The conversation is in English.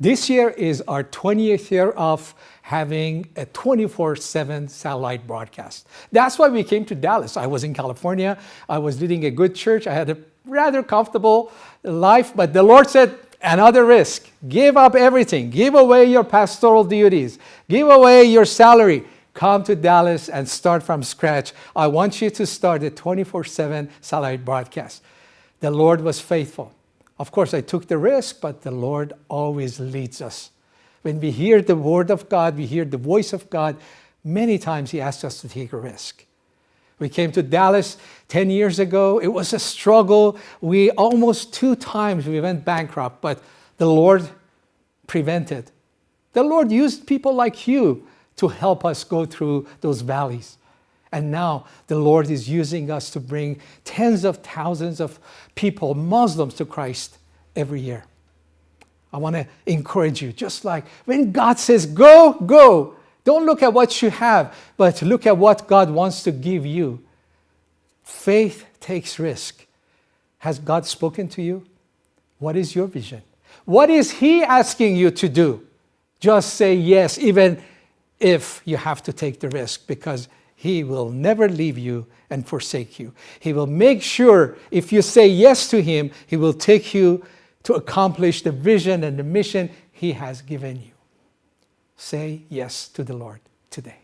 This year is our 20th year of having a 24-7 satellite broadcast. That's why we came to Dallas. I was in California. I was leading a good church. I had a rather comfortable life, but the Lord said, another risk. Give up everything. Give away your pastoral duties. Give away your salary. Come to Dallas and start from scratch. I want you to start a 24-7 satellite broadcast. The Lord was faithful. Of course, I took the risk, but the Lord always leads us. When we hear the word of God, we hear the voice of God, many times he asks us to take a risk. We came to Dallas 10 years ago. It was a struggle. We almost two times we went bankrupt, but the Lord prevented. The Lord used people like you to help us go through those valleys. And now the Lord is using us to bring tens of thousands of people, Muslims, to Christ every year. I want to encourage you, just like when God says, go, go. Don't look at what you have, but look at what God wants to give you. Faith takes risk. Has God spoken to you? What is your vision? What is He asking you to do? Just say yes, even if you have to take the risk, because he will never leave you and forsake you. He will make sure if you say yes to Him, He will take you to accomplish the vision and the mission He has given you. Say yes to the Lord today.